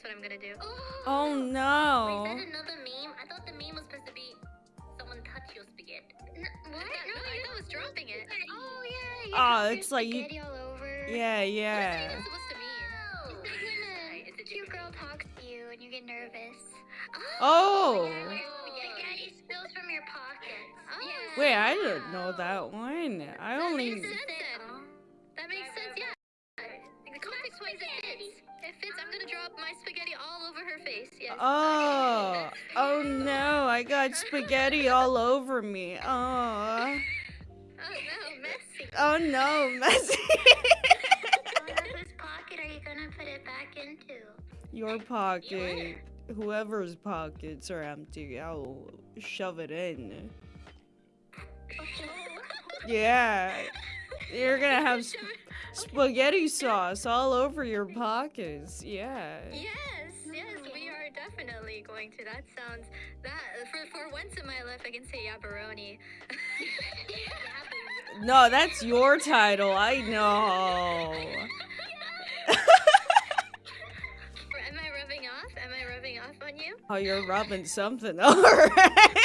gonna do. Oh Wait, no. is that another meme? I thought the meme was supposed to be someone touch your spaghetti. N- what? No, No, I thought it was dropping it. Oh yeah. You ah, Oh, got it's like you- spaghetti all over. Yeah, What is yeah. that even supposed to mean? Oh. It's like when a a cute girl talks to you and you get nervous. Oh. oh, oh. Yeah, spaghetti oh, spills from your pockets. Oh. Yeah. Wait, I didn't know that one. I That only. makes sense then. That makes sense, yeah. The context wise it my spaghetti all over her face. Yes. Oh. Oh no, I got spaghetti all over me. Oh. Oh no, messy. Oh no, messy. Whose pocket are you gonna put it back into? Your pocket. Whoever's pockets are empty, I'll shove it in. Yeah. You're gonna have spaghetti sauce all over your pockets. Yeah. Yes, yes, we are definitely going to. That sounds that for for once in my life I can say yabaroni. No, that's your title. I know. Am I rubbing off? Am I rubbing off on you? Oh, you're rubbing something. All right.